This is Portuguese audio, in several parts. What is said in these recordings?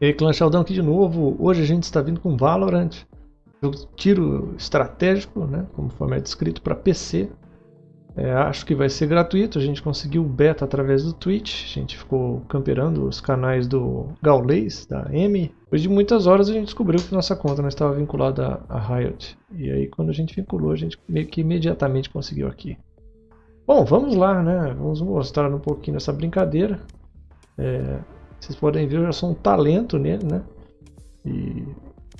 E aí, Clã Sheldon aqui de novo. Hoje a gente está vindo com Valorant, jogo de tiro estratégico, né, como é descrito para PC. É, acho que vai ser gratuito, a gente conseguiu o beta através do Twitch, a gente ficou camperando os canais do Gaulês, da M. Depois de muitas horas a gente descobriu que nossa conta não estava vinculada a Riot. E aí quando a gente vinculou, a gente meio que imediatamente conseguiu aqui. Bom, vamos lá, né? Vamos mostrar um pouquinho essa brincadeira. É, vocês podem ver, já sou um talento nele, né? E,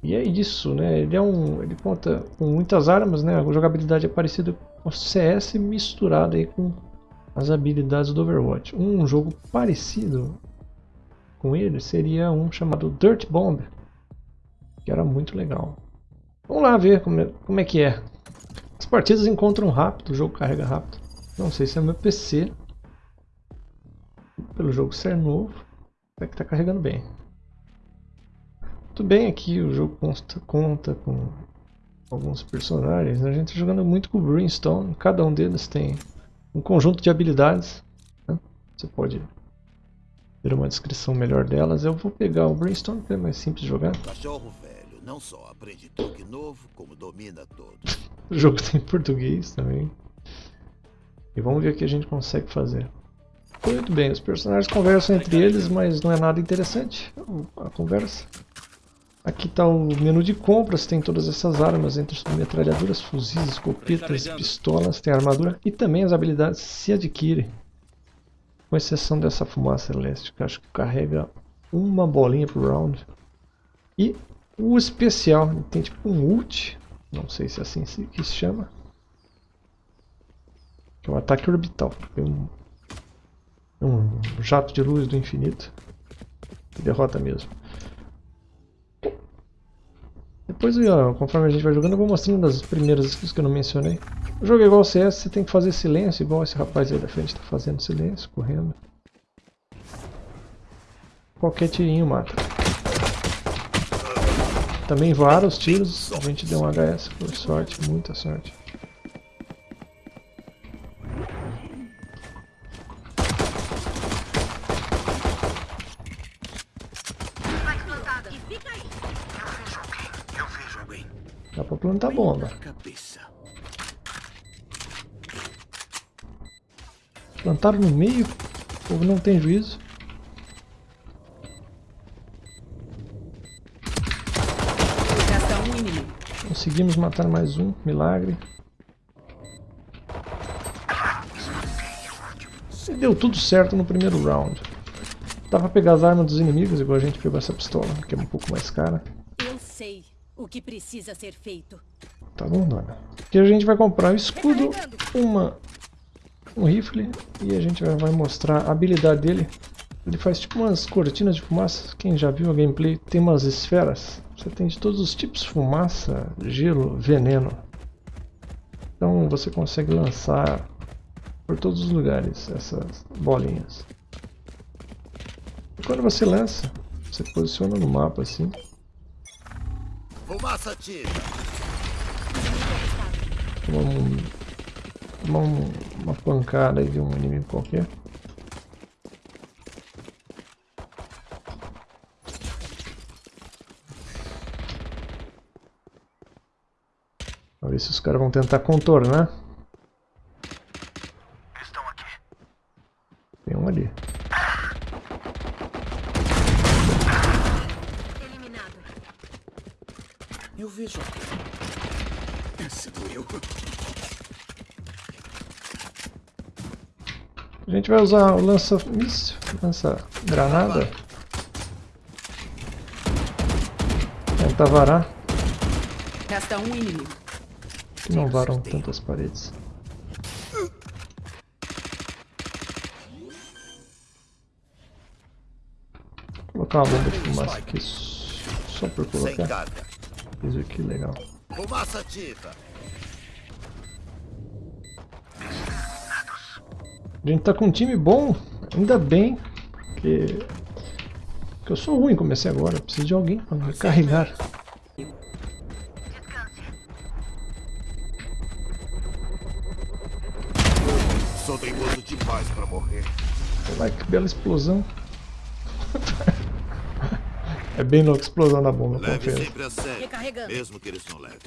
e é isso, né? Ele é um, ele conta com muitas armas, né? A jogabilidade é parecida com CS misturado aí com as habilidades do Overwatch. Um jogo parecido com ele seria um chamado Dirt Bomb, que era muito legal. Vamos lá ver como é, como é que é. As partidas encontram rápido, o jogo carrega rápido. Não sei se é meu PC, pelo jogo ser novo. Até que está carregando bem. Muito bem, aqui o jogo consta, conta com alguns personagens. A gente está jogando muito com o Brimstone. Cada um deles tem um conjunto de habilidades. Né? Você pode ver uma descrição melhor delas. Eu vou pegar o Brimstone, que é mais simples de jogar. Cachorro velho não só aprende truque novo, como domina todos. o jogo tem português também. E vamos ver o que a gente consegue fazer. Muito bem, os personagens conversam entre eles, mas não é nada interessante a conversa. Aqui está o menu de compras, tem todas essas armas, entre metralhadoras, fuzis, escopetas, pistolas, tem armadura e também as habilidades se adquirem. Com exceção dessa fumaça elástica, acho que carrega uma bolinha por round. E o especial, tem tipo um ult, não sei se é assim que se chama. Que é um ataque orbital. Tem um um jato de luz do infinito. Derrota mesmo. Depois, conforme a gente vai jogando, eu vou mostrando as primeiras skills que eu não mencionei. O jogo é igual ao CS, você tem que fazer silêncio, igual esse rapaz aí da frente está fazendo silêncio, correndo. Qualquer tirinho mata. Também vários tiros, a gente deu um HS por sorte, muita sorte. Dá pra plantar bomba. Plantaram no meio? O povo não tem juízo. Conseguimos matar mais um, milagre. E deu tudo certo no primeiro round. Dá pra pegar as armas dos inimigos, igual a gente pegou essa pistola, que é um pouco mais cara. Eu sei o que precisa ser feito. Tá bom, dona. Aqui a gente vai comprar um escudo, uma, um rifle e a gente vai mostrar a habilidade dele. Ele faz tipo umas cortinas de fumaça. Quem já viu a gameplay tem umas esferas. Você tem de todos os tipos, fumaça, gelo, veneno. Então você consegue lançar por todos os lugares essas bolinhas. E quando você lança, você posiciona no mapa assim. Fumaça ativa. Uma, uma, uma pancada de um inimigo qualquer. Vamos ver se os caras vão tentar contornar. Estão aqui. Tem um ali. Eu vejo. Esse doeu. A gente vai usar o lança míssil, lança granada. Tentar varar. Resta um inimigo. Que não varam tantas paredes. Vou colocar uma bomba de fumaça aqui só por colocar. Fiz aqui, legal. Fumaça ativa. A gente tá com um time bom, ainda bem que, que eu sou ruim, comecei agora, preciso de alguém para me carregar. Sou teimoso demais para morrer. Olha lá que bela explosão. É bem louco, explosão da bomba, Leve confesso. sempre a sério. Recarregando. Mesmo que eles não levem.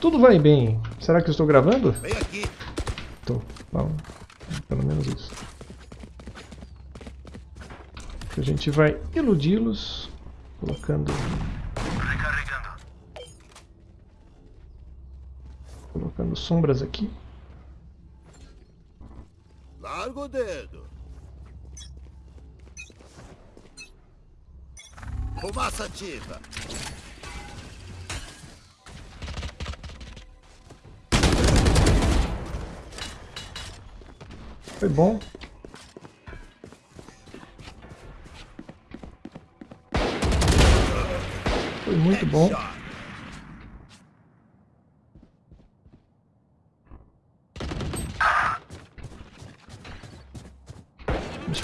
Tudo vai bem. Será que eu estou gravando? Vem aqui. Tô. Bom, pelo menos isso. A gente vai iludi-los colocando colocando sombras aqui. Larga o dedo. Fumaça ativa. Foi bom. Foi muito bom.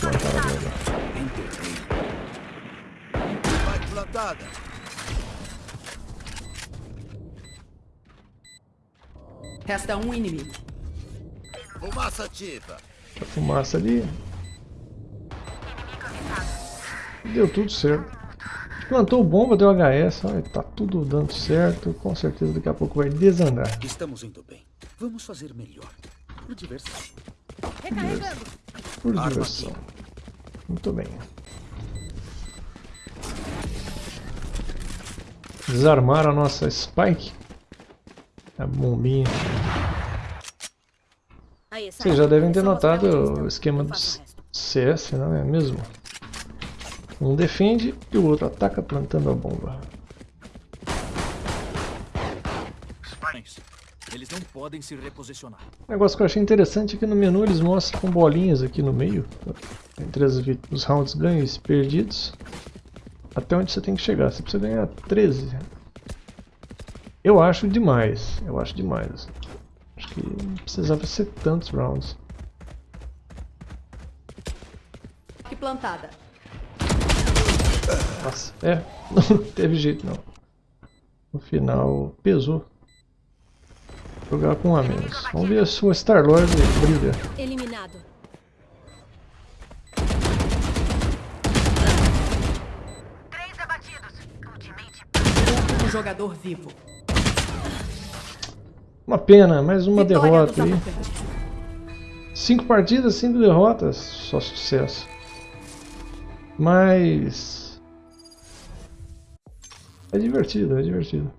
Plantar agora. Plantada. Resta um inimigo. Fumaça ativa. A fumaça ali. Deu tudo certo. Plantou bomba, deu HS, olha, tá tudo dando certo. Com certeza daqui a pouco vai desandar. Estamos indo bem. Vamos fazer melhor. Por diversão. Recarregando. Por diversão. Muito bem. Desarmar a nossa Spike. A bombinha. Vocês já devem ter notado o esquema do. CS, não é mesmo? Um defende e o outro ataca plantando a bomba. Eles não podem se reposicionar. O negócio que eu achei interessante é que no menu eles mostram com bolinhas aqui no meio, entre as os rounds ganhos e perdidos, até onde você tem que chegar. Você precisa ganhar 13. Eu acho demais, eu acho demais. Acho que não precisava ser tantos rounds. Que plantada. Nossa, é, não teve jeito não. No final, pesou. Jogar com um a menos. Vamos ver se o Star-Lord brilha. Eliminado. Jogador vivo. Uma pena, mais uma Vitória derrota aí. Cinco partidas, cinco derrotas, só sucesso. Mas. É divertido, é divertido.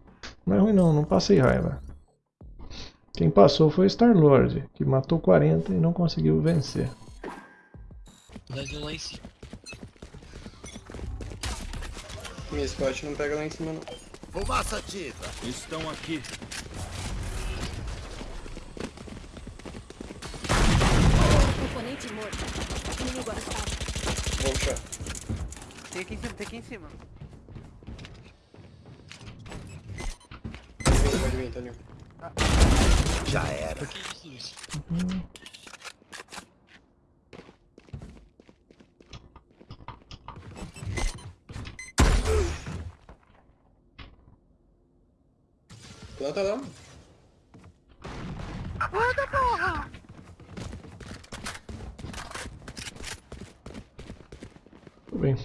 Não é ruim não, não passei raiva. Quem passou foi o Star-Lord, que matou 40 e não conseguiu vencer. Verdade lá em cima. Minha spot não pega lá em cima não. Fumaça ativa. Estão aqui. Componente morto. Inimigo puxar. Tem aqui em cima, tem aqui em cima. Toninho. Já era. Que isso, Luiz? Planta lá. Tudo bem.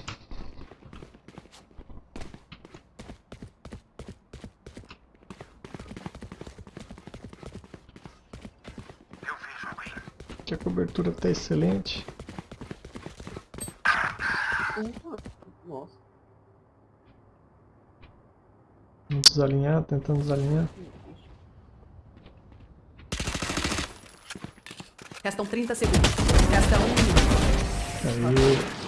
Aqui a cobertura está excelente. Nossa. Vamos desalinhar, tentando desalinhar. Restam 30 segundos. Resta um inimigo. Aí.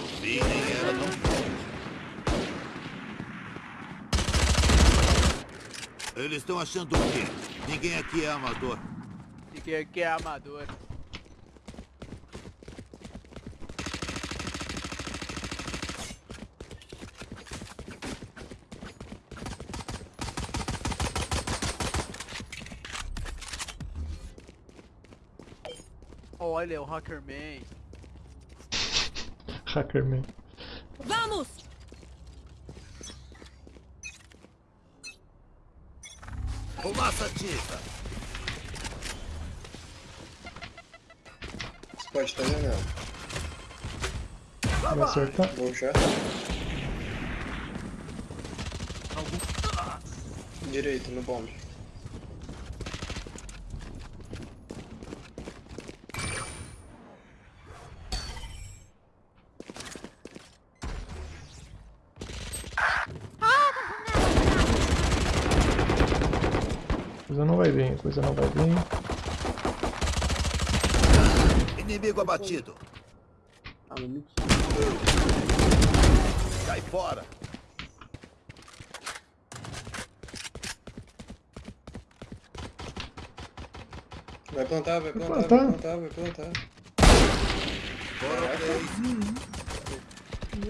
Eles estão achando o quê? Ninguém aqui é amador. Fiquei aqui é amador. Olha, o Hackerman. Hackerman. Vamos! Fumaça ativa. Spot tá janela. Vai acertar. Vou puxar. Direito, no bomb. Coisa não vai bem, coisa não vai bem. Inimigo abatido. Ah. Cai fora. Vai plantar, vai plantar, plantar. vai plantar, vai plantar. Três.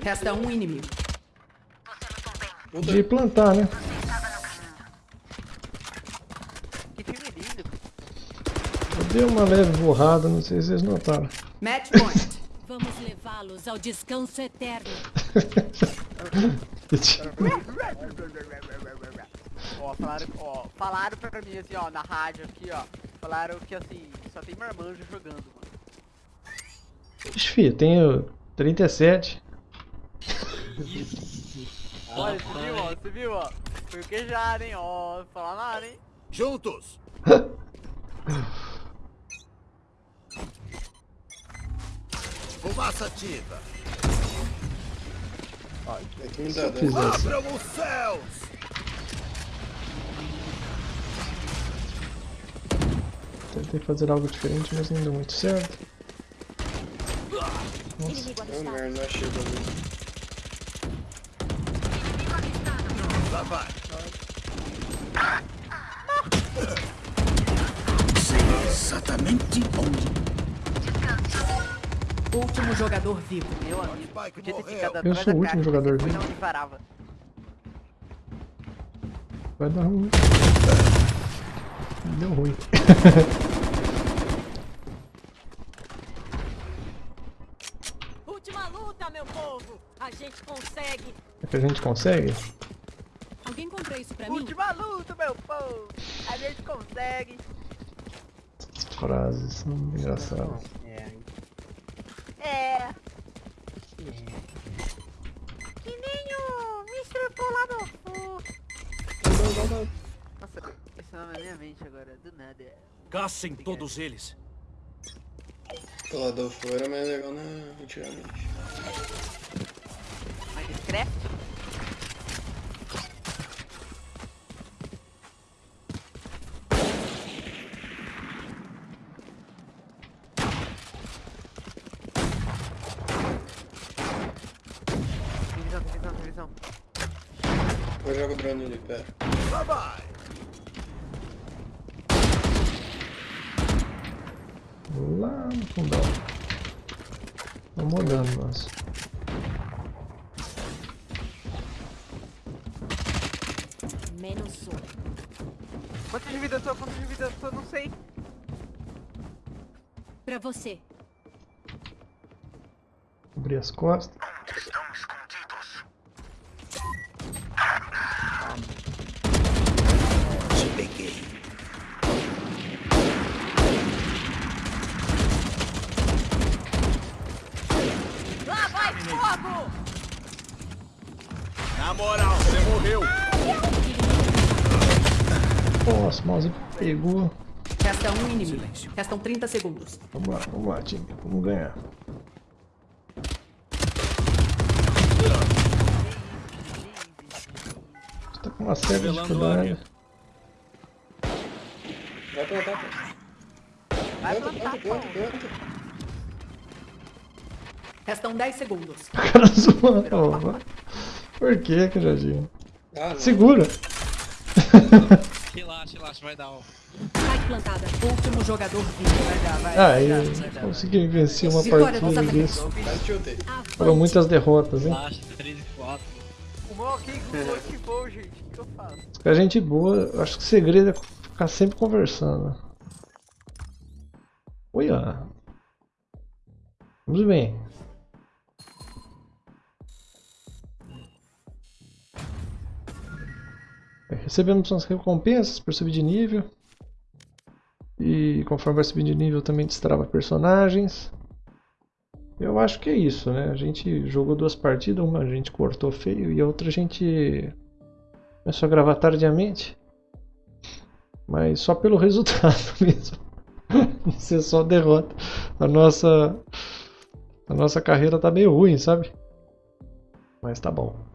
Resta um inimigo. De plantar, né? Eu dei uma leve borrada, não sei se vocês notaram. Match point. Vamos levá-los ao descanso eterno. Ó, falaram, ó, falaram pra mim assim, ó, na rádio aqui, ó. Falaram que assim, só tem marmanjo jogando, mano. Ixi, filho, tenho 37. Olha, você viu, ó, você viu, ó. Foi o queijado, hein, ó. Não falar nada, hein. Juntos. Fumaça ativa. é que eu dano. fizesse. Abram os céus. Tentei fazer algo diferente, mas não deu muito certo. Oh, merda, não achei o bagulho. Lá vai. Exatamente onde? Último jogador vivo. Meu amigo, podia ter ficado Eu atrás sou da o último jogador vivo. Vai dar ruim. Deu ruim. Última luta, meu povo! A gente consegue! É que a gente consegue? Alguém comprou isso pra mim? Última luta, meu povo! A gente consegue! As frases são engraçadas. É! Que nem o Mr. Polador Fu. Nossa, esse nome é minha mente agora, do nada. Caçem todos eles. Pelador fora, mas é legal na antigamente. Mais O drone ali, pera. Lá no fundão. Vamos olhando, nossa. Menos um. Quanto de vida eu tô? Quanto de vida eu tô? Não sei. Pra você. Abrir as costas. Fogo! Na moral, você morreu. Nossa, o mouse pegou. Resta um inimigo. Restam 30 segundos. Vamos lá, vamos lá, time. Vamos ganhar. Você tá com uma séria dificuldade. Vai plantar, pô. Vai Planta, plantar, planta, pô. Restam 10 segundos. O cara zoando. vai. Por que, Cajadinho? Ah. Segura! Relaxa, relaxa, vai dar, ó. Spike plantada. Último jogador vivo. Vai dar, vai. Ah, vai vai consegui vencer uma partida disso. Foram muitas derrotas, hein? Relaxa, 3 e 4. O mal aqui Google ativou, gente. O que eu faço? A gente boa, eu acho que o segredo é ficar sempre conversando. Olha. Vamos bem. Recebemos umas recompensas por subir de nível. E conforme vai subir de nível também destrava personagens. Eu acho que é isso, né? A gente jogou duas partidas, uma a gente cortou feio e a outra a gente começou a gravar tardiamente. Mas só pelo resultado mesmo. Ser só derrota. A nossa a nossa carreira tá meio ruim, sabe? Mas tá bom.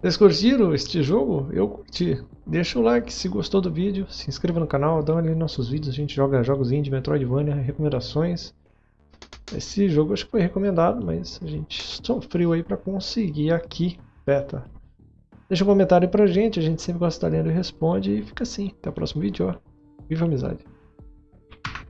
Vocês curtiram este jogo? Eu curti. Deixa o like se gostou do vídeo, se inscreva no canal, dá uma olhada nos nossos vídeos, a gente joga jogos indie, Metroidvania, recomendações. Esse jogo acho que foi recomendado, mas a gente sofreu aí para conseguir aqui, beta. Deixa um comentário pra gente, a gente sempre gosta de estar lendo e responde, e fica assim. Até o próximo vídeo, ó. Viva a amizade!